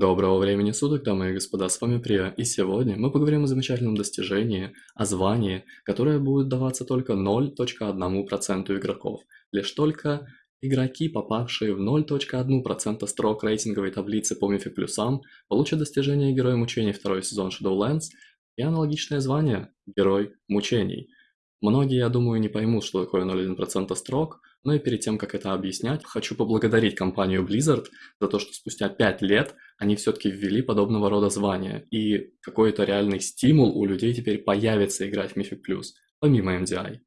Доброго времени суток, дамы и господа, с вами Прия, и сегодня мы поговорим о замечательном достижении, о звании, которое будет даваться только 0.1% игроков. Лишь только игроки, попавшие в 0.1% строк рейтинговой таблицы по мифе плюсам, получат достижение Герой Мучений второй сезон Shadowlands и аналогичное звание Герой Мучений – Многие, я думаю, не поймут, что такое 0,1% строк, но и перед тем, как это объяснять, хочу поблагодарить компанию Blizzard за то, что спустя 5 лет они все-таки ввели подобного рода звания, и какой-то реальный стимул у людей теперь появится играть в Mythic Plus, помимо MDI.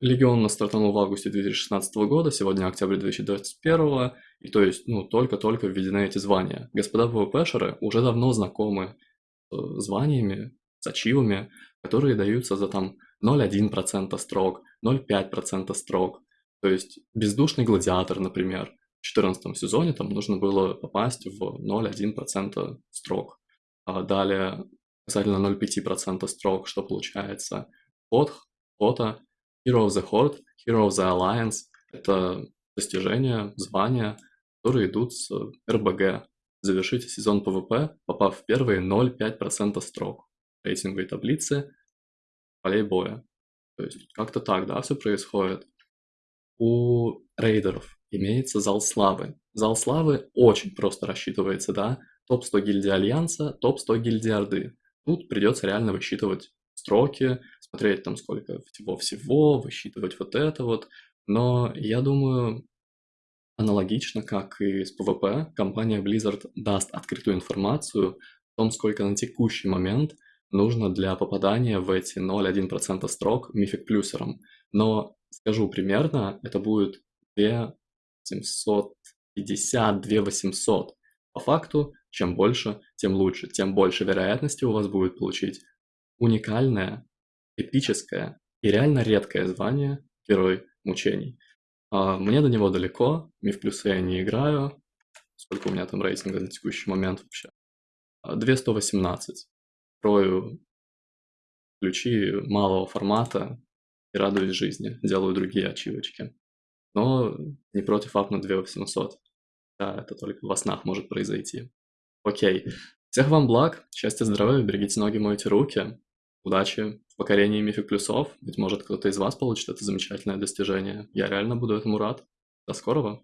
Легион стартанул в августе 2016 года, сегодня октябрь 2021, и то есть, ну, только-только введены эти звания. Господа ПВПшеры уже давно знакомы с званиями, с ачивами, которые даются за там 0,1% строк, 0,5% строк. То есть бездушный гладиатор, например, в 14 сезоне там нужно было попасть в 0,1% строк. А далее касательно 0,5% строк, что получается? Вот, вот, Hero of the Horde, Hero of the Alliance — это достижения, звания, которые идут с РБГ. Завершите сезон ПВП, попав в первые 0,5% строк рейтинговой таблицы полей боя. То есть как-то так, да, все происходит. У рейдеров имеется зал славы. Зал славы очень просто рассчитывается, да. Топ-100 гильдии Альянса, топ-100 гильдии Орды. Тут придется реально высчитывать строки, смотреть там сколько всего-всего, высчитывать вот это вот. Но я думаю, аналогично, как и с PvP, компания Blizzard даст открытую информацию о том, сколько на текущий момент нужно для попадания в эти 0,1% строк мифик плюсером. Но скажу примерно, это будет 2750, 2800. По факту, чем больше, тем лучше, тем больше вероятности у вас будет получить уникальное, эпическое и реально редкое звание Герой Мучений. А, мне до него далеко, миф плюсы я не играю. Сколько у меня там рейтинга на текущий момент вообще? 2118. Строю ключи малого формата и радуюсь жизни, делаю другие ачивочки. Но не против апнуть 2800. Да, это только во снах может произойти. Окей. Всех вам благ, счастья, здоровья, берегите ноги, мойте руки. Удачи в покорении мифик плюсов. Ведь может кто-то из вас получит это замечательное достижение. Я реально буду этому рад. До скорого.